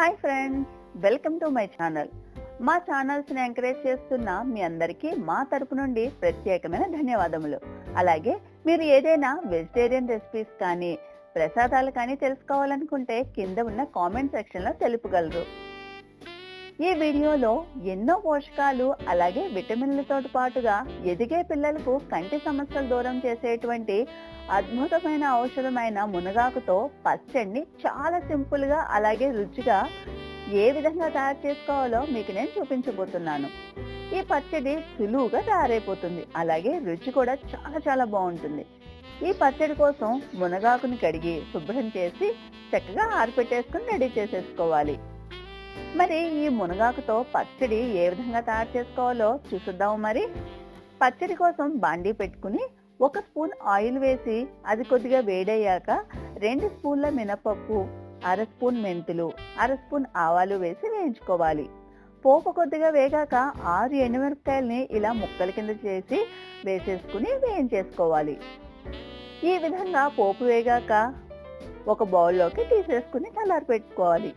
Hi friends welcome to my channel. మా ఛానల్స్ని encourage చేస్తున్న మీ అందరికీ మా తరపు నుండి ప్రత్యేకమైన ధన్యవాదములు. అలాగే మీరు ఏదైనా వెజిటేరియన్ రెసిపీస్ కానీ ప్రసాదాలు కానీ తెలుసుకోవాలనుకుంటే కింద ఉన్న కామెంట్ సెక్షన్లో తెలుపగలరు. ఈ వీడియోలో ఎన్నో పోషకాలు అలాగే విటమిన్లతో పాటుగా ఎదిగే పిల్లలకు కంటి సమస్యలు దూరం చేసేటువంటి అద్భుతమైన ఔషధమైన మునగాకుతో పచ్చడిని చాలా సింపుల్గా అలాగే రుచిగా ఏ విధంగా తయారు చేసుకోవాలో మీకు నేను చూపించబోతున్నాను. ఈ పచ్చడి సులువుగా తయారైపోతుంది. అలాగే రుచి కూడా చాలా చాలా బాగుంటుంది. ఈ పచ్చడి కోసం మునగాకుని కడిగి శుభ్రం చేసి చక్కగా ఆరిపెట్టేసుకుని రెడీ చేసేసుకోవాలి. మరి ఈ మునగాకుతో పచ్చడి ఏ విధంగా తయారు చేసుకోవాలో చూసుద్దాము మరి. పచ్చడి కోసం బాండీ పెట్టుకుని ఒక స్పూన్ ఆయిల్ వేసి అది కొద్దిగా వేడయ్యాక రెండు స్పూన్ల మినపప్పు అర స్పూన్ మెంతులు అర స్పూన్ ఆవాలు వేసి వేయించుకోవాలి. పోపు కొద్దిగా వేగాక ఆరు ఎండుమిరపకాయల్ని ఇలా ముక్కల కింద చేసి వేసేసుకుని వేయించేసుకోవాలి. ఈ విధంగా పోపు వేగాక ఒక బౌల్లోకి తీసేసుకుని చల్లారి పెట్టుకోవాలి.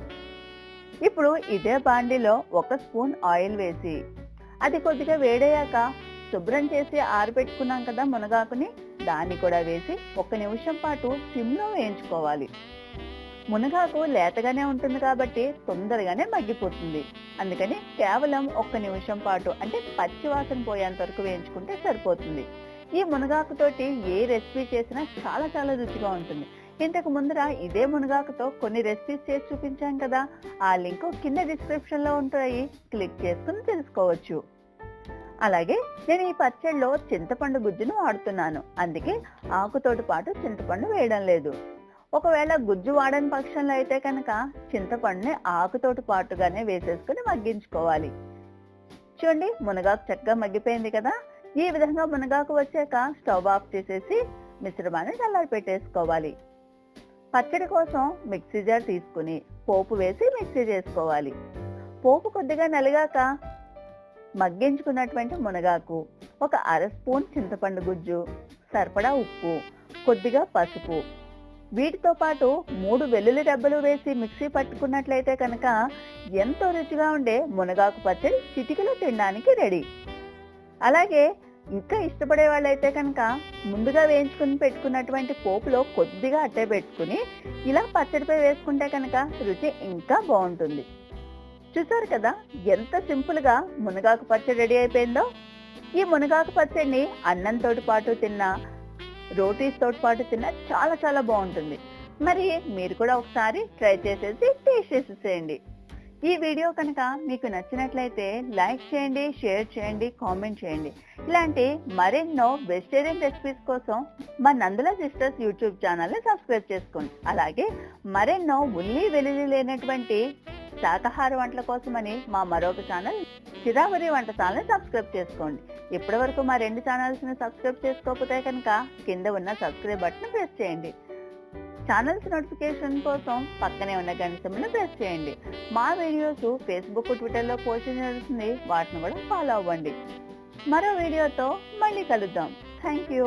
ఇప్పుడు ఇదే బాండిలో ఒక స్పూన్ ఆయిల్ వేసి అది కొద్దిగా వేడయ్యాక శుభ్రం చేసి ఆరబెట్టుకున్నాం కదా మునగాకుని దాన్ని కూడా వేసి ఒక నిమిషం పాటు సిమ్లో వేయించుకోవాలి. మునగాకు లేతగానే ఉంటుంది కాబట్టి తొందరగానే మగ్గిపోతుంది. అందుకని కేవలం ఒక్క నిమిషం పాటు అంటే పచ్చి వాసన పోయేంత వరకు వేయించుకుంటే సరిపోతుంది. ఈ మునగాకుతోటి ఏ రెసిపీ చేసినా చాలా చాలా రుచిగా ఉంటుంది. ఇంతకు ముందర ఇదే మునగాకుతో కొన్ని రెసిపీస్ చేసి చూపించాం కదా. ఆ లింక్ కింద డిస్క్రిప్షన్లో ఉంటాయి. క్లిక్ చేసుకుని తెలుసుకోవచ్చు. అలాగే నేను ఈ పచ్చడిలో చింతపండు గుజ్జును వాడుతున్నాను. అందుకే ఆకుతోటి పాటు చింతపండు వేయడం లేదు. ఒకవేళ గుజ్జు వాడని పక్షంలో అయితే కనుక చింతపండుని ఆకుతోటి పాటుగానే వేసేసుకుని మగ్గించుకోవాలి. చూడండి మునగాకు చక్కగా మగ్గిపోయింది కదా. ఈ విధంగా మునగాకు వచ్చాక స్టవ్ ఆఫ్ చేసేసి మిశ్రమాన్ని చల్లారి పెట్టేసుకోవాలి పచ్చడి కోసం మిక్సీ జార్ తీసుకుని పోపు వేసి మిక్సీ చేసుకోవాలి. పోపు కొద్దిగా నలిగాక మగ్గించుకున్నటువంటి మునగాకు ఒక అర స్పూన్ చింతపండు గుజ్జు సరిపడా ఉప్పు కొద్దిగా పసుపు. వీటితో పాటు మూడు వెల్లుల్లి డబ్బలు వేసి మిక్సీ పట్టుకున్నట్లయితే కనుక ఎంతో రుచిగా ఉండే మునగాకు పచ్చడి చిటికలో తినడానికి రెడీ. అలాగే ఇంకా ఇష్టపడే వాళ్ళైతే కనుక ముందుగా వేయించుకుని పెట్టుకున్నటువంటి పోపులో కొద్దిగా అట్టే పెట్టుకుని ఇలా పచ్చడిపై వేసుకుంటే కనుక రుచి ఇంకా బాగుంటుంది. చూసారు కదా ఎంత సింపుల్గా మునగాకు పచ్చడి రెడీ అయిపోయిందో. ఈ మునగాకు పచ్చడిని అన్నంతో పాటు తిన్నా రోటీస్ తోటి పాటు తిన్నా చాలా చాలా బాగుంటుంది. మరి మీరు కూడా ఒకసారి ట్రై చేసేసి టేస్ట్ చేసేసేయండి. ఈ వీడియో కనుక మీకు నచ్చినట్లయితే లైక్ చేయండి షేర్ చేయండి కామెంట్ చేయండి. ఇలాంటి మరెన్నో వెజిటేరియన్ రెసిపీస్ కోసం మా నందుల సిస్టర్స్ యూట్యూబ్ ఛానల్ని సబ్స్క్రైబ్ చేసుకోండి. అలాగే మరెన్నో ఉల్లి వెల్లుల్లి లేనటువంటి శాకాహార వంటల కోసమని మా మరొక ఛానల్ చిరావరి వంటశాలని సబ్స్క్రైబ్ చేసుకోండి. ఇప్పటి వరకు మా రెండు ఛానల్స్ని సబ్స్క్రైబ్ చేసుకోకపోతే కనుక కింద ఉన్న సబ్స్క్రైబ్ బటన్ ప్రెస్ చేయండి. ఛానల్స్ నోటిఫికేషన్ కోసం పక్కనే ఉన్న గంటను ప్రెస్ చేయండి. మా వీడియోస్ ఫేస్బుక్ ట్విట్టర్లో పోస్ట్ చేస్తుంది వాటిని కూడా ఫాలో అవ్వండి. మరో వీడియోతో మళ్ళీ కలుద్దాం. Thank you